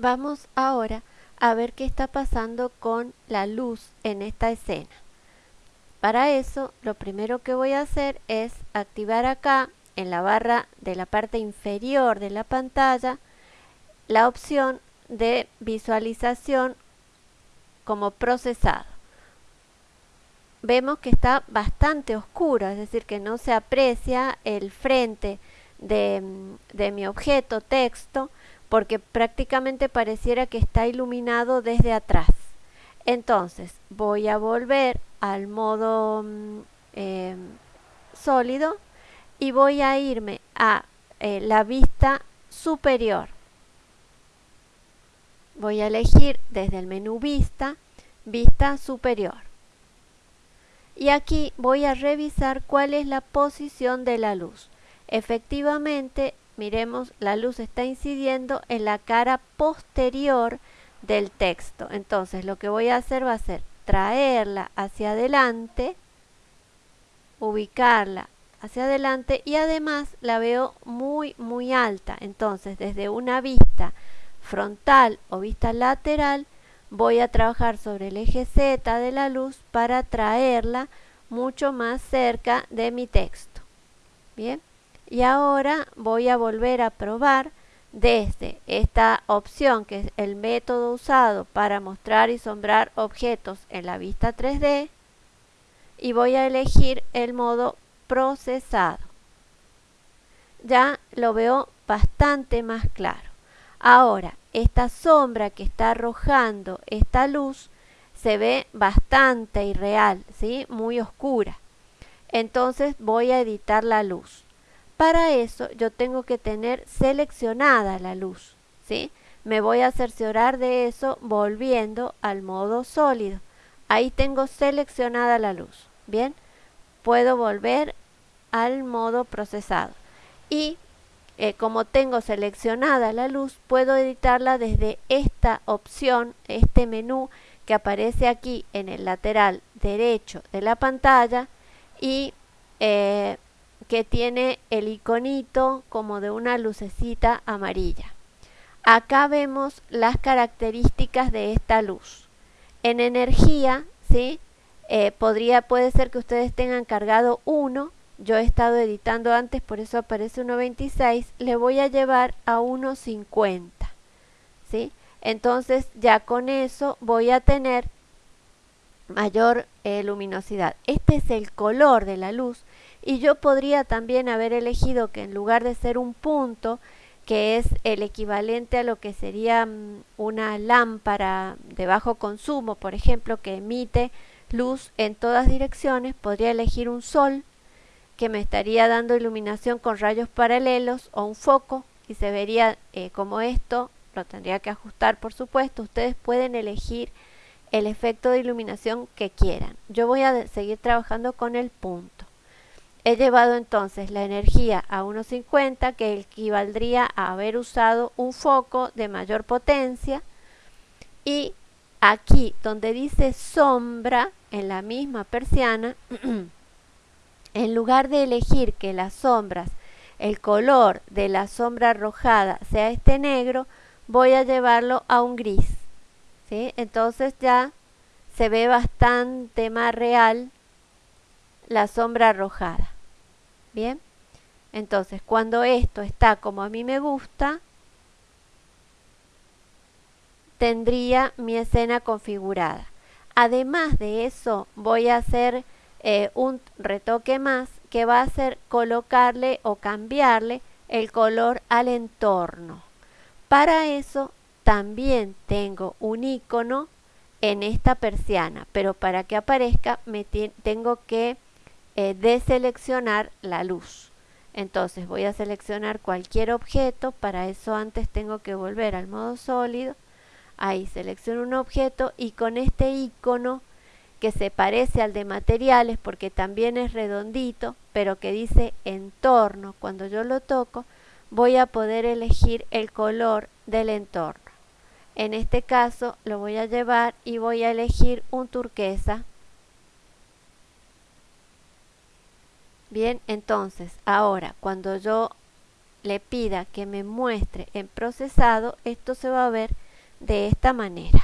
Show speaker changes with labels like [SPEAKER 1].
[SPEAKER 1] Vamos ahora a ver qué está pasando con la luz en esta escena. Para eso, lo primero que voy a hacer es activar acá, en la barra de la parte inferior de la pantalla, la opción de visualización como procesado. Vemos que está bastante oscuro, es decir, que no se aprecia el frente de, de mi objeto texto, porque prácticamente pareciera que está iluminado desde atrás. Entonces voy a volver al modo mm, em, sólido y voy a irme a eh, la vista superior. Voy a elegir desde el menú vista, vista superior. Y aquí voy a revisar cuál es la posición de la luz. Efectivamente miremos, la luz está incidiendo en la cara posterior del texto. Entonces lo que voy a hacer va a ser traerla hacia adelante, ubicarla hacia adelante y además la veo muy muy alta. Entonces desde una vista frontal o vista lateral voy a trabajar sobre el eje Z de la luz para traerla mucho más cerca de mi texto. Bien y ahora voy a volver a probar desde esta opción que es el método usado para mostrar y sombrar objetos en la vista 3D y voy a elegir el modo procesado. Ya lo veo bastante más claro. Ahora, esta sombra que está arrojando esta luz se ve bastante irreal, ¿sí? muy oscura. Entonces voy a editar la luz. Para eso yo tengo que tener seleccionada la luz, ¿sí? Me voy a cerciorar de eso volviendo al modo sólido. Ahí tengo seleccionada la luz, ¿bien? Puedo volver al modo procesado. Y eh, como tengo seleccionada la luz, puedo editarla desde esta opción, este menú que aparece aquí en el lateral derecho de la pantalla y eh, que tiene el iconito como de una lucecita amarilla. Acá vemos las características de esta luz. En energía, ¿sí? Eh, podría, puede ser que ustedes tengan cargado 1, yo he estado editando antes, por eso aparece 1.26, le voy a llevar a 1.50, ¿sí? Entonces ya con eso voy a tener mayor eh, luminosidad. Este es el color de la luz y yo podría también haber elegido que en lugar de ser un punto, que es el equivalente a lo que sería mm, una lámpara de bajo consumo, por ejemplo, que emite luz en todas direcciones, podría elegir un sol que me estaría dando iluminación con rayos paralelos o un foco y se vería eh, como esto, lo tendría que ajustar por supuesto, ustedes pueden elegir el efecto de iluminación que quieran. Yo voy a seguir trabajando con el punto. He llevado entonces la energía a 1.50 que equivaldría a haber usado un foco de mayor potencia y aquí donde dice sombra en la misma persiana en lugar de elegir que las sombras el color de la sombra arrojada sea este negro voy a llevarlo a un gris ¿sí? entonces ya se ve bastante más real la sombra arrojada Bien, entonces cuando esto está como a mí me gusta, tendría mi escena configurada. Además de eso, voy a hacer eh, un retoque más que va a ser colocarle o cambiarle el color al entorno. Para eso también tengo un icono en esta persiana, pero para que aparezca me tengo que eh, deseleccionar la luz. Entonces voy a seleccionar cualquier objeto, para eso antes tengo que volver al modo sólido. Ahí selecciono un objeto y con este icono que se parece al de materiales porque también es redondito, pero que dice entorno, cuando yo lo toco voy a poder elegir el color del entorno. En este caso lo voy a llevar y voy a elegir un turquesa Bien, entonces, ahora cuando yo le pida que me muestre en procesado, esto se va a ver de esta manera.